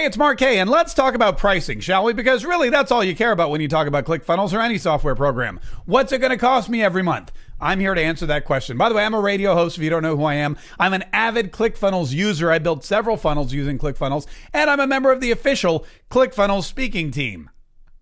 Hey, it's Mark K, and let's talk about pricing, shall we? Because really, that's all you care about when you talk about ClickFunnels or any software program. What's it going to cost me every month? I'm here to answer that question. By the way, I'm a radio host. If you don't know who I am, I'm an avid ClickFunnels user. I built several funnels using ClickFunnels, and I'm a member of the official ClickFunnels speaking team.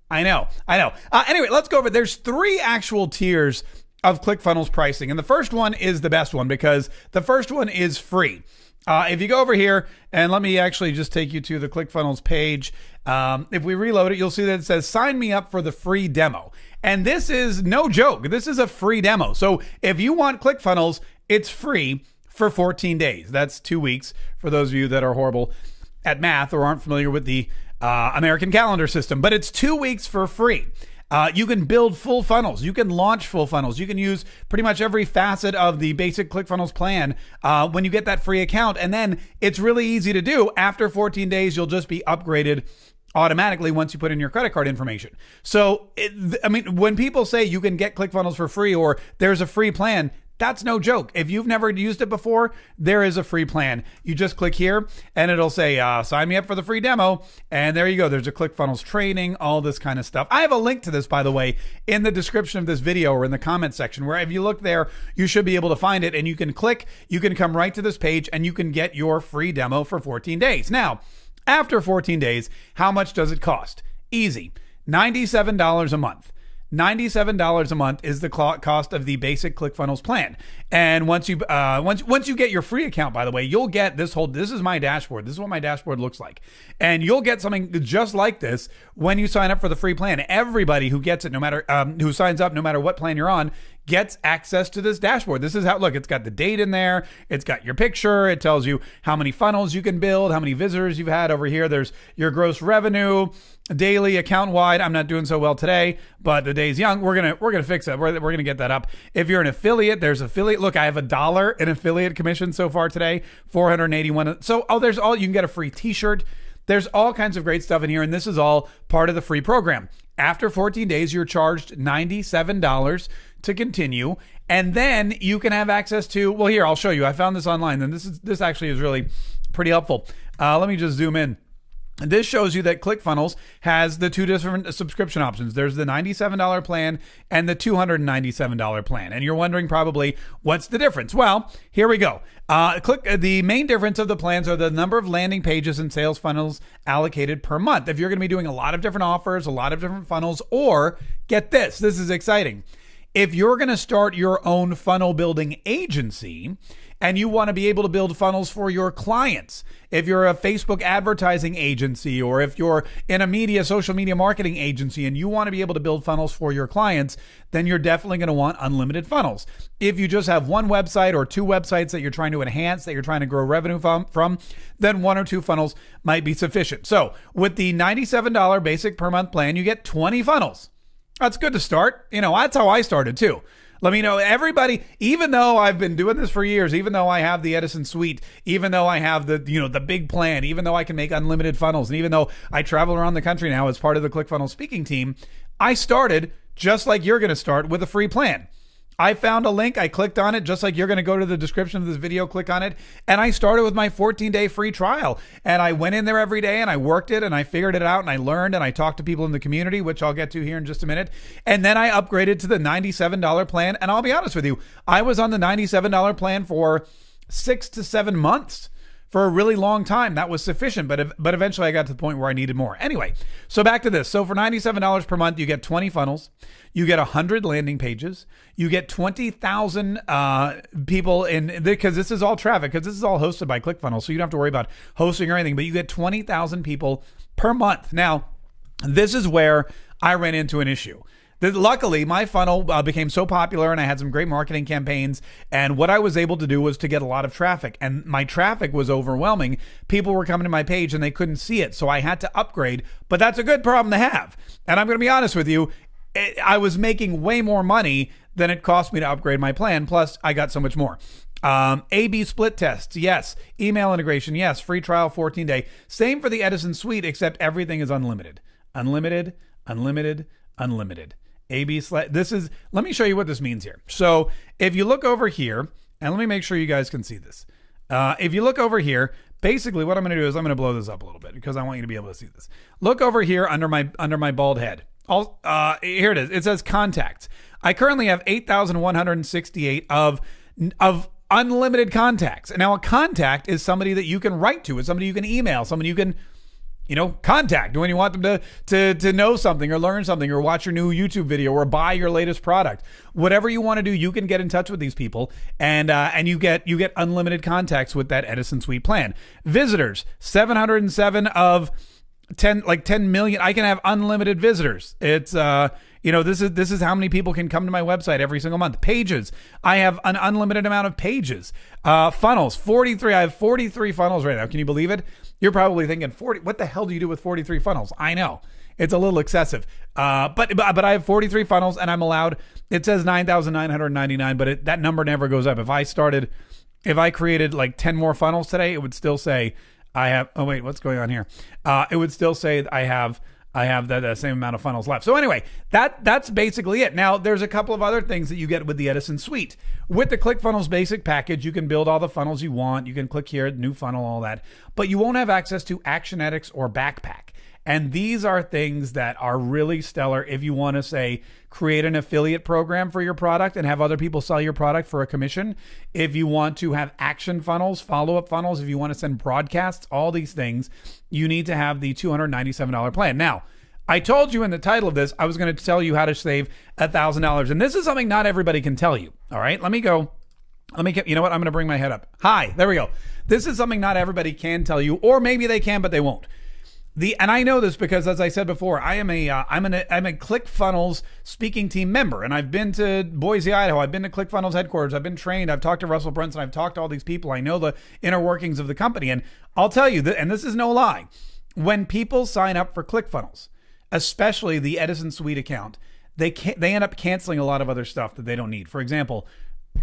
I know, I know. Uh, anyway, let's go over. There's three actual tiers of ClickFunnels pricing, and the first one is the best one because the first one is free. Uh, if you go over here and let me actually just take you to the ClickFunnels page. Um, if we reload it, you'll see that it says sign me up for the free demo. And this is no joke. This is a free demo. So if you want ClickFunnels, it's free for 14 days. That's two weeks for those of you that are horrible at math or aren't familiar with the uh, American calendar system. But it's two weeks for free. Uh, you can build full funnels. You can launch full funnels. You can use pretty much every facet of the basic ClickFunnels plan uh, when you get that free account. And then it's really easy to do. After 14 days, you'll just be upgraded automatically once you put in your credit card information. So, it, I mean, when people say you can get ClickFunnels for free or there's a free plan, that's no joke. If you've never used it before, there is a free plan. You just click here and it'll say, uh, sign me up for the free demo. And there you go. There's a ClickFunnels training, all this kind of stuff. I have a link to this, by the way, in the description of this video or in the comment section, where if you look there, you should be able to find it. And you can click, you can come right to this page and you can get your free demo for 14 days. Now, after 14 days, how much does it cost? Easy $97 a month. $97 a month is the cost of the basic ClickFunnels plan. And once you uh, once once you get your free account, by the way, you'll get this whole this is my dashboard. This is what my dashboard looks like. And you'll get something just like this when you sign up for the free plan. Everybody who gets it, no matter um, who signs up, no matter what plan you're on, gets access to this dashboard. This is how look, it's got the date in there, it's got your picture, it tells you how many funnels you can build, how many visitors you've had over here. There's your gross revenue, daily account wide. I'm not doing so well today, but the day's young. We're gonna we're gonna fix that. We're, we're gonna get that up. If you're an affiliate, there's affiliate. Look, I have a dollar in affiliate commission so far today, 481. So oh, there's all you can get a free T-shirt. There's all kinds of great stuff in here, and this is all part of the free program. After 14 days, you're charged $97 to continue. And then you can have access to, well, here, I'll show you. I found this online, and this is this actually is really pretty helpful. Uh, let me just zoom in. This shows you that ClickFunnels has the two different subscription options. There's the $97 plan and the $297 plan. And you're wondering probably what's the difference? Well, here we go. Uh, click uh, the main difference of the plans are the number of landing pages and sales funnels allocated per month. If you're going to be doing a lot of different offers, a lot of different funnels, or get this, this is exciting. If you're going to start your own funnel building agency, and you want to be able to build funnels for your clients. If you're a Facebook advertising agency or if you're in a media, social media marketing agency and you want to be able to build funnels for your clients, then you're definitely going to want unlimited funnels. If you just have one website or two websites that you're trying to enhance, that you're trying to grow revenue from, from then one or two funnels might be sufficient. So with the $97 basic per month plan, you get 20 funnels. That's good to start. You know, that's how I started too. Let me know everybody, even though I've been doing this for years, even though I have the Etison suite, even though I have the, you know, the big plan, even though I can make unlimited funnels, and even though I travel around the country now as part of the ClickFunnels speaking team, I started just like you're going to start with a free plan. I found a link. I clicked on it, just like you're going to go to the description of this video, click on it. And I started with my 14 day free trial. And I went in there every day and I worked it and I figured it out and I learned and I talked to people in the community, which I'll get to here in just a minute. And then I upgraded to the $97 plan. And I'll be honest with you, I was on the $97 plan for six to seven months for a really long time. That was sufficient, but but eventually I got to the point where I needed more. Anyway, so back to this. So for $97 per month, you get 20 funnels, you get 100 landing pages, you get 20,000 uh, people in because this is all traffic because this is all hosted by ClickFunnels, so you don't have to worry about hosting or anything, but you get 20,000 people per month. Now, this is where I ran into an issue luckily, my funnel uh, became so popular and I had some great marketing campaigns. And what I was able to do was to get a lot of traffic. And my traffic was overwhelming. People were coming to my page and they couldn't see it. So I had to upgrade. But that's a good problem to have. And I'm going to be honest with you, it, I was making way more money than it cost me to upgrade my plan. Plus, I got so much more. Um, A B split tests, yes. Email integration, yes. Free trial, 14 day. Same for the Etison suite, except everything is unlimited. Unlimited, unlimited, unlimited. AB slash. This is. Let me show you what this means here. So if you look over here, and let me make sure you guys can see this. Uh, if you look over here, basically what I'm going to do is I'm going to blow this up a little bit because I want you to be able to see this. Look over here under my under my bald head. All uh, here it is. It says contacts. I currently have 8,168 of of unlimited contacts. And now a contact is somebody that you can write to, it's somebody you can email, somebody you can you know, contact when you want them to, to, to know something or learn something or watch your new YouTube video or buy your latest product. Whatever you want to do, you can get in touch with these people and, uh, and you get, you get unlimited contacts with that Etison Suite plan. Visitors, 707 of 10, like 10 million. I can have unlimited visitors. It's, uh, you know, this is this is how many people can come to my website every single month. Pages. I have an unlimited amount of pages. Uh, funnels. 43. I have 43 funnels right now. Can you believe it? You're probably thinking 40. What the hell do you do with 43 funnels? I know. It's a little excessive. Uh, but, but but I have 43 funnels and I'm allowed it says 9,999, but it, that number never goes up. If I started if I created like 10 more funnels today, it would still say I have oh wait, what's going on here? Uh, it would still say I have I have the, the, same amount of funnels left. So anyway, that that's basically it. Now there's a couple of other things that you get with the Etison Suite. With the ClickFunnels basic package, you can build all the funnels you want. You can click here, new funnel, all that, but you won't have access to Actionetics or Backpack. And these are things that are really stellar if you want to say create an affiliate program for your product and have other people sell your product for a commission. If you want to have action funnels, follow up funnels, if you want to send broadcasts, all these things, you need to have the $297 plan. Now, I told you in the title of this, I was going to tell you how to save $1,000. And this is something not everybody can tell you. All right, let me go. Let me get, you know what? I'm going to bring my head up. Hi, there we go. This is something not everybody can tell you, or maybe they can, but they won't. The and I know this because as I said before, I am a uh, an I'm a ClickFunnels speaking team member, and I've been to Boise, Idaho. I've been to ClickFunnels headquarters. I've been trained. I've talked to Russell Brunson. I've talked to all these people. I know the inner workings of the company, and I'll tell you that. And this is no lie. When people sign up for ClickFunnels, especially the Etison Suite account, they can they end up canceling a lot of other stuff that they don't need. For example,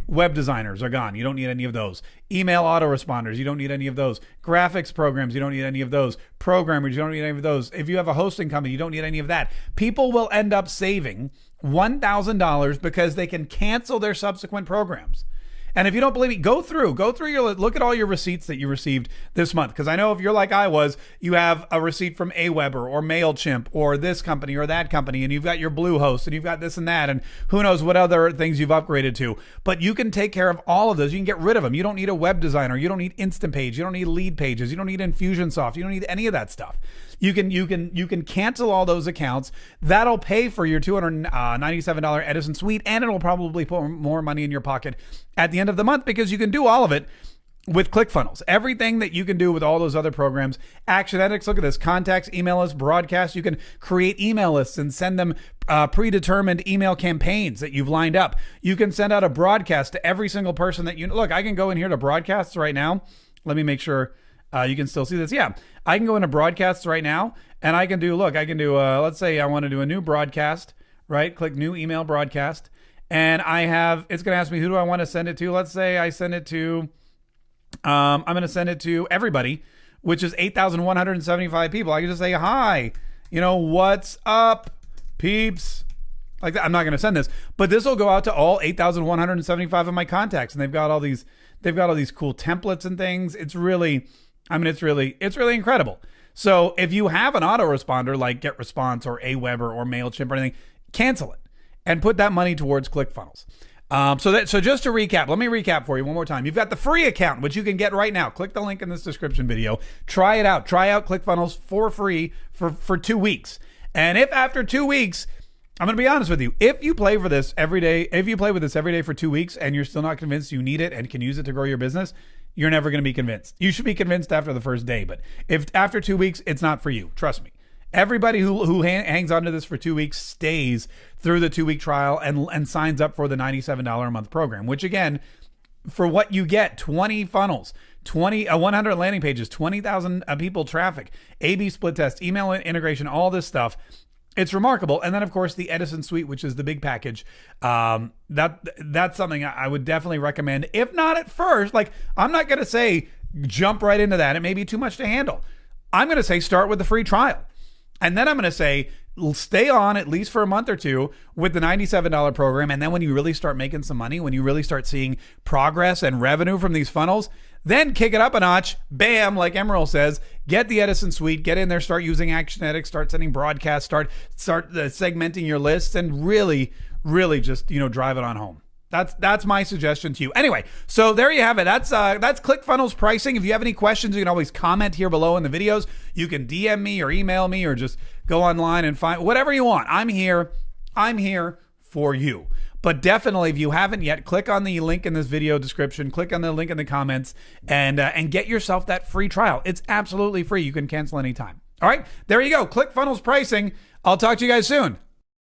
Web designers are gone. You don't need any of those. Email autoresponders, you don't need any of those. Graphics programs, you don't need any of those. Programmers, you don't need any of those. If you have a hosting company, you don't need any of that. People will end up saving $1,000 because they can cancel their subsequent programs. And if you don't believe me, go through, go through your look at all your receipts that you received this month. Because I know if you're like I was, you have a receipt from AWeber or Mailchimp or this company or that company, and you've got your Bluehost and you've got this and that, and who knows what other things you've upgraded to. But you can take care of all of those. You can get rid of them. You don't need a web designer. You don't need Instapage. You don't need Leadpages. You don't need Infusionsoft. You don't need any of that stuff. You can you can you can cancel all those accounts. That'll pay for your two hundred ninety seven dollar Etison Suite, and it'll probably put more money in your pocket at the end of the month because you can do all of it with ClickFunnels. Everything that you can do with all those other programs. Actionetics, look at this. Contacts, email lists, broadcasts. You can create email lists and send them uh, predetermined email campaigns that you've lined up. You can send out a broadcast to every single person that you look. I can go in here to broadcasts right now. Let me make sure uh, you can still see this. Yeah, I can go into broadcasts right now and I can do, look, I can do, uh, let's say I want to do a new broadcast, right? Click new email broadcast. And I have, it's going to ask me, who do I want to send it to? Let's say I send it to, um, I'm going to send it to everybody, which is 8,175 people. I can just say, hi, you know, what's up, peeps? Like that. I'm not going to send this, but this will go out to all 8,175 of my contacts. And they've got all these, they've got all these cool templates and things. It's really, I mean, it's really, it's really incredible. So if you have an autoresponder like GetResponse or AWeber or Mailchimp or anything, cancel it and put that money towards ClickFunnels. Um, so that so just to recap, let me recap for you one more time. You've got the free account, which you can get right now. Click the link in this description video. Try it out. Try out ClickFunnels for free for for two weeks. And if after two weeks, I'm going to be honest with you, if you play for this every day, if you play with this every day for two weeks and you're still not convinced you need it and can use it to grow your business, you're never going to be convinced. You should be convinced after the first day, but if after two weeks, it's not for you. Trust me. Everybody who who hangs on to this for two weeks stays through the two week trial and and signs up for the ninety seven dollar a month program. Which again, for what you get, twenty funnels, 20 uh, 100 landing pages 20,000 uh, people traffic A/B split test email integration all this stuff it's remarkable. And then of course the Etison suite which is the big package. Um, that that's something I would definitely recommend if not at first. Like I'm not going to say jump right into that. It may be too much to handle. I'm going to say start with the free trial. And then I'm going to say, stay on at least for a month or two with the $97 program. And then when you really start making some money, when you really start seeing progress and revenue from these funnels, Then kick it up a notch. Bam, like Emeril says, get the Etison suite, get in there, start using Actionetics, start sending broadcasts, start start uh, segmenting your lists, and really, really just you know drive it on home. That's that's my suggestion to you. Anyway, so there you have it. That's uh, that's ClickFunnels pricing. If you have any questions, you can always comment here below in the videos. You can DM me or email me or just go online and find whatever you want. I'm here. I'm here for you. But definitely, if you haven't yet, click on the link in this video description. Click on the link in the comments and uh, and get yourself that free trial. It's absolutely free. You can cancel anytime. All right, there you go. ClickFunnels pricing. I'll talk to you guys soon.